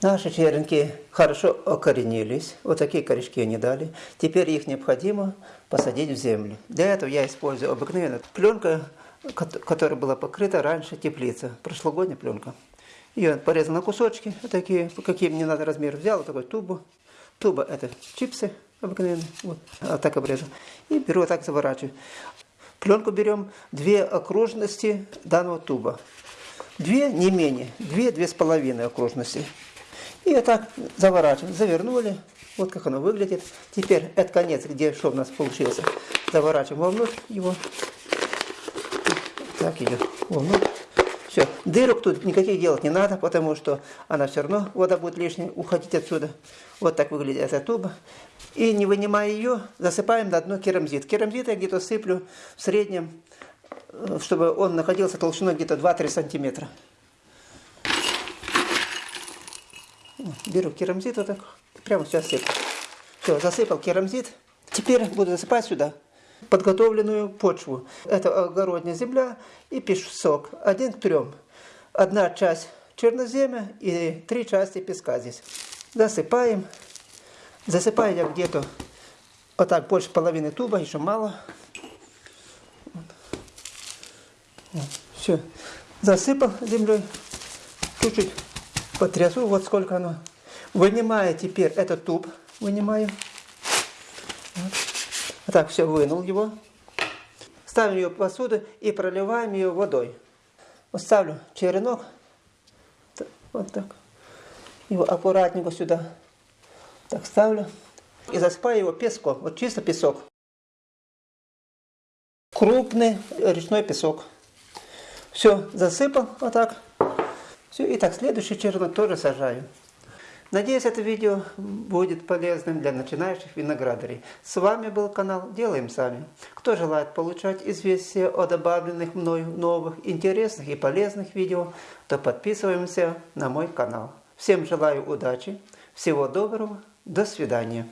Наши черенки хорошо окоренились, вот такие корешки они дали. Теперь их необходимо посадить в землю. Для этого я использую обыкновенную пленку, которая была покрыта раньше теплица, прошлогодняя пленка. Ее порезал на кусочки, такие, какие мне надо размер. Взял вот такую тубу. Туба это чипсы обыкновенные, вот, а так обрезал. И беру вот так заворачиваю. Пленку берем две окружности данного туба. Две, не менее, две-две с половиной окружности. И так заворачиваем, завернули. Вот как оно выглядит. Теперь этот конец, где что у нас получился, заворачиваем вовнутрь его. Так идет вовнутрь. Все, дырок тут никаких делать не надо, потому что она все равно, вода будет лишняя, уходить отсюда. Вот так выглядит эта туба. И не вынимая ее, засыпаем на дно керамзит. Керамзит я где-то сыплю в среднем, э, чтобы он находился толщиной где-то 2-3 сантиметра. Беру керамзит вот так, прямо сейчас сыплю. Все, засыпал керамзит. Теперь буду засыпать сюда подготовленную почву. Это огородная земля и песок. Один к трем. Одна часть черноземя и три части песка здесь. Засыпаем. Засыпаю я где-то вот так больше половины туба, еще мало. Все. Засыпал землей. Чуть-чуть потрясу, вот сколько оно. Вынимаю теперь этот туб. Вынимаю. Вот. Так все вынул его. Ставим ее в посуду и проливаем ее водой. Вот ставлю черенок. Вот так. Его аккуратненько сюда. Так ставлю. И засыпаю его песком. Вот чисто песок. Крупный речной песок. Все, засыпал вот так. Все, и так следующий черенок тоже сажаю. Надеюсь, это видео будет полезным для начинающих виноградарей. С вами был канал Делаем Сами. Кто желает получать известия о добавленных мною новых, интересных и полезных видео, то подписываемся на мой канал. Всем желаю удачи, всего доброго, до свидания.